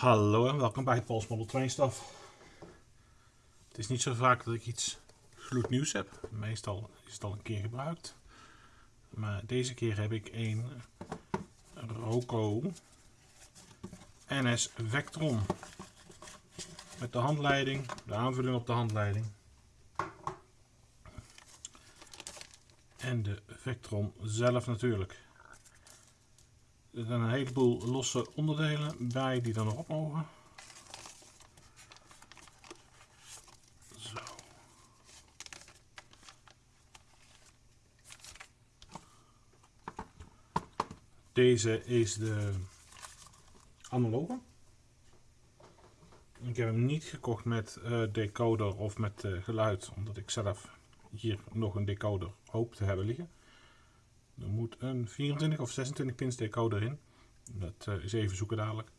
Hallo en welkom bij Pols Model Train Stuff. Het is niet zo vaak dat ik iets gloednieuws heb. Meestal is het al een keer gebruikt. Maar deze keer heb ik een Roco NS Vectron. Met de handleiding, de aanvulling op de handleiding. En de Vectron zelf natuurlijk. Er zijn een heleboel losse onderdelen bij die er nog op mogen. Zo. Deze is de analoge. Ik heb hem niet gekocht met uh, decoder of met uh, geluid, omdat ik zelf hier nog een decoder hoop te hebben liggen. Er moet een 24 of 26 pins decoder in. Dat uh, is even zoeken dadelijk.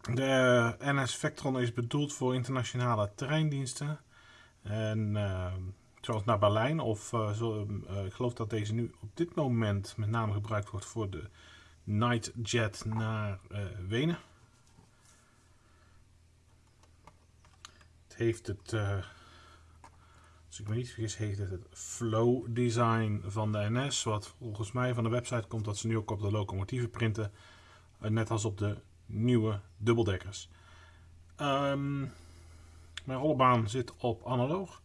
De NS Vectron is bedoeld voor internationale treindiensten. En uh, zoals naar Berlijn of uh, zo, ik geloof dat deze nu op dit moment met name gebruikt wordt voor de Nightjet naar Wenen. Het heeft het ik me niet vergis heet het het Flow Design van de NS. Wat volgens mij van de website komt dat ze nu ook op de locomotieven printen. Eh, net als op de nieuwe dubbeldekkers. Um, mijn rollenbaan zit op analoog.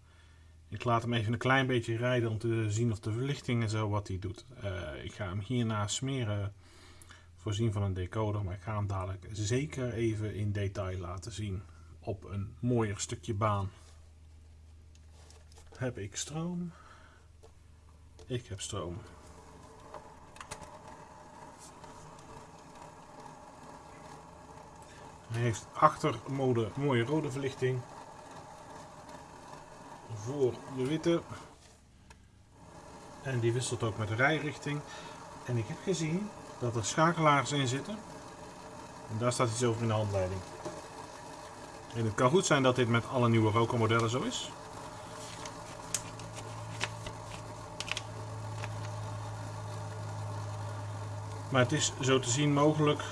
Ik laat hem even een klein beetje rijden om te zien of de verlichting en zo wat hij doet. Uh, ik ga hem hierna smeren voorzien van een decoder. Maar ik ga hem dadelijk zeker even in detail laten zien op een mooier stukje baan. Heb ik stroom? Ik heb stroom. Hij heeft achtermode mooie rode verlichting. Voor de witte. En die wisselt ook met de rijrichting. En ik heb gezien dat er schakelaars in zitten. En daar staat iets over in de handleiding. En het kan goed zijn dat dit met alle nieuwe Roco modellen zo is. Maar het is zo te zien mogelijk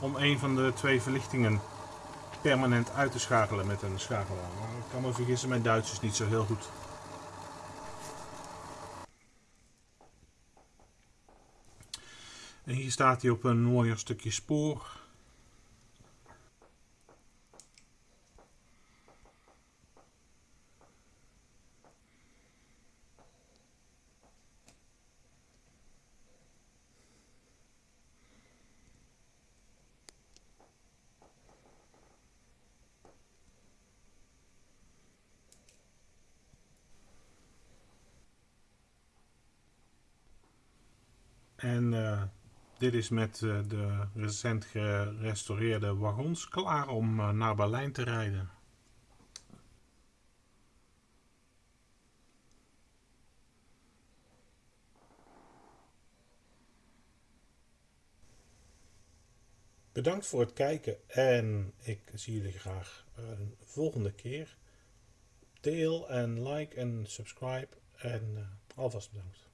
om een van de twee verlichtingen permanent uit te schakelen met een schakelaar. Ik kan me vergissen, mijn Duits is niet zo heel goed. En hier staat hij op een mooier stukje spoor. En uh, dit is met uh, de recent gerestaureerde wagons klaar om uh, naar Berlijn te rijden. Bedankt voor het kijken en ik zie jullie graag een volgende keer. Deel en like en subscribe en alvast bedankt.